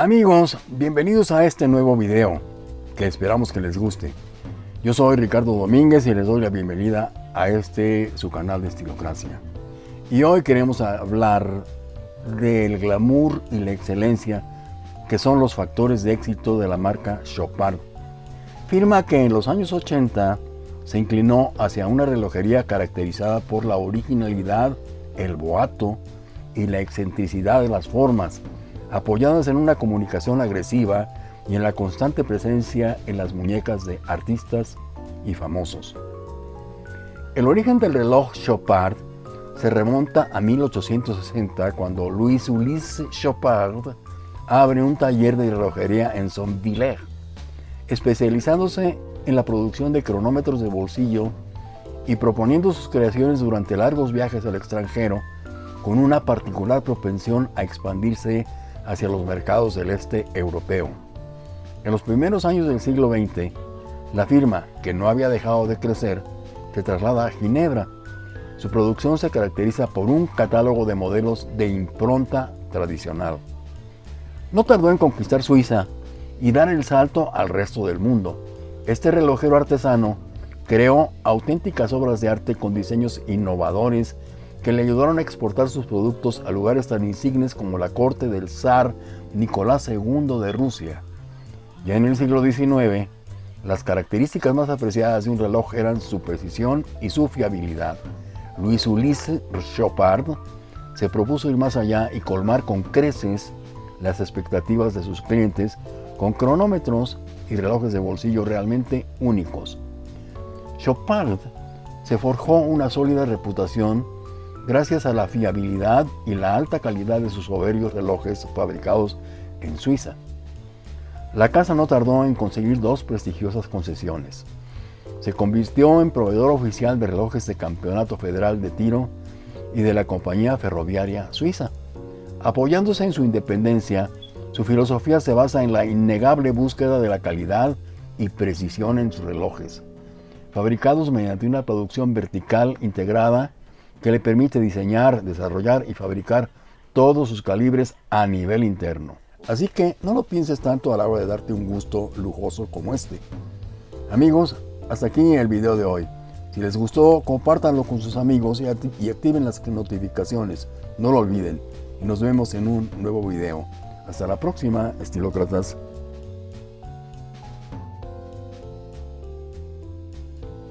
Amigos, bienvenidos a este nuevo video, que esperamos que les guste. Yo soy Ricardo Domínguez y les doy la bienvenida a este su canal de Estilocracia. Y hoy queremos hablar del glamour y la excelencia que son los factores de éxito de la marca Chopard. Firma que en los años 80 se inclinó hacia una relojería caracterizada por la originalidad, el boato y la excentricidad de las formas, apoyadas en una comunicación agresiva y en la constante presencia en las muñecas de artistas y famosos. El origen del reloj Chopard se remonta a 1860 cuando Louis Ulysse Chopard abre un taller de relojería en Saint-Villers, especializándose en la producción de cronómetros de bolsillo y proponiendo sus creaciones durante largos viajes al extranjero con una particular propensión a expandirse hacia los mercados del este europeo. En los primeros años del siglo XX, la firma, que no había dejado de crecer, se traslada a Ginebra. Su producción se caracteriza por un catálogo de modelos de impronta tradicional. No tardó en conquistar Suiza y dar el salto al resto del mundo. Este relojero artesano creó auténticas obras de arte con diseños innovadores que le ayudaron a exportar sus productos a lugares tan insignes como la corte del zar Nicolás II de Rusia. Ya en el siglo XIX, las características más apreciadas de un reloj eran su precisión y su fiabilidad. Luis Ulysse Chopard se propuso ir más allá y colmar con creces las expectativas de sus clientes con cronómetros y relojes de bolsillo realmente únicos. Chopard se forjó una sólida reputación gracias a la fiabilidad y la alta calidad de sus soberbios relojes fabricados en Suiza. La casa no tardó en conseguir dos prestigiosas concesiones. Se convirtió en proveedor oficial de relojes de Campeonato Federal de Tiro y de la Compañía Ferroviaria Suiza. Apoyándose en su independencia, su filosofía se basa en la innegable búsqueda de la calidad y precisión en sus relojes, fabricados mediante una producción vertical integrada que le permite diseñar, desarrollar y fabricar todos sus calibres a nivel interno. Así que no lo pienses tanto a la hora de darte un gusto lujoso como este. Amigos, hasta aquí el video de hoy. Si les gustó, compártanlo con sus amigos y activen las notificaciones. No lo olviden. Y nos vemos en un nuevo video. Hasta la próxima, estilócratas.